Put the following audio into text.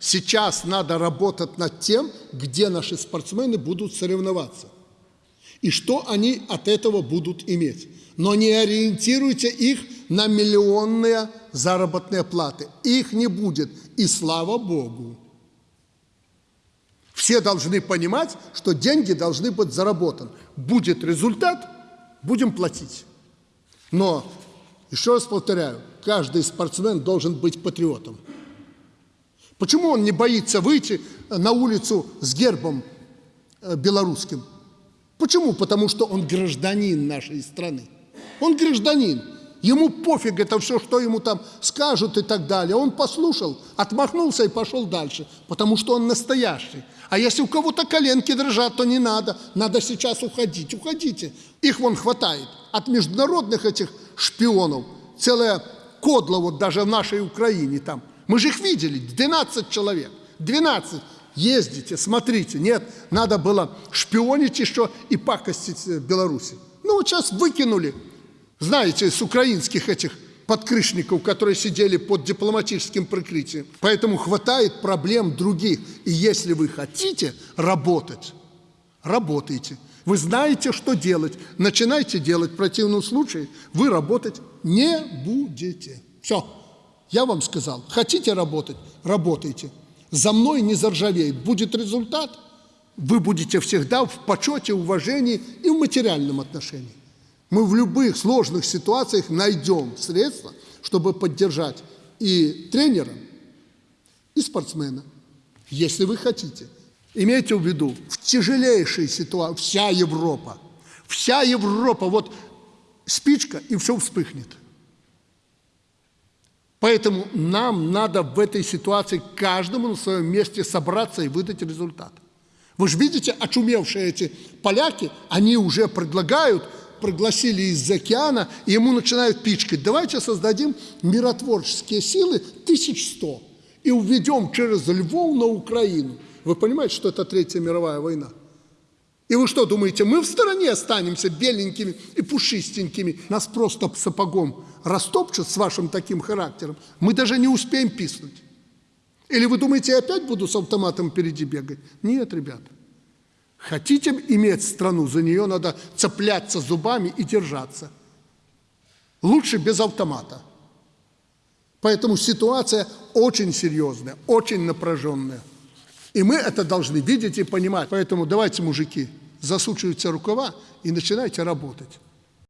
Сейчас надо работать над тем, где наши спортсмены будут соревноваться. И что они от этого будут иметь. Но не ориентируйте их на миллионные заработные платы. Их не будет. И слава Богу. Все должны понимать, что деньги должны быть заработаны. Будет результат, будем платить. Но, еще раз повторяю, каждый спортсмен должен быть патриотом. Почему он не боится выйти на улицу с гербом э, белорусским? Почему? Потому что он гражданин нашей страны. Он гражданин. Ему пофиг это все, что ему там скажут и так далее. Он послушал, отмахнулся и пошел дальше, потому что он настоящий. А если у кого-то коленки дрожат, то не надо. Надо сейчас уходить. Уходите. Их вон хватает. От международных этих шпионов целая кодла вот даже в нашей Украине там. Мы же их видели, 12 человек, 12. Ездите, смотрите. Нет, надо было шпионить еще и пакостить э, Беларуси. Ну вот сейчас выкинули, знаете, с украинских этих подкрышников, которые сидели под дипломатическим прикрытием. Поэтому хватает проблем других. И если вы хотите работать, работайте. Вы знаете, что делать. Начинайте делать. В противном случае вы работать не будете. Все. Я вам сказал, хотите работать, работайте. За мной не заржавеет. Будет результат, вы будете всегда в почете, уважении и в материальном отношении. Мы в любых сложных ситуациях найдем средства, чтобы поддержать и тренера, и спортсмена, если вы хотите. Имейте в виду, в тяжелейшей ситуации вся Европа, вся Европа, вот спичка и все вспыхнет. Поэтому нам надо в этой ситуации каждому на своем месте собраться и выдать результат. Вы же видите, очумевшие эти поляки, они уже предлагают, пригласили из океана, и ему начинают пичкать. Давайте создадим миротворческие силы 1100 и уведем через Львов на Украину. Вы понимаете, что это Третья мировая война? И вы что думаете, мы в стороне останемся беленькими и пушистенькими? Нас просто сапогом растопчут с вашим таким характером. Мы даже не успеем писнуть. Или вы думаете, я опять буду с автоматом впереди бегать? Нет, ребята. Хотите иметь страну, за нее надо цепляться зубами и держаться. Лучше без автомата. Поэтому ситуация очень серьезная, очень напряженная. И мы это должны видеть и понимать. Поэтому давайте, мужики, засучивайте рукава и начинайте работать.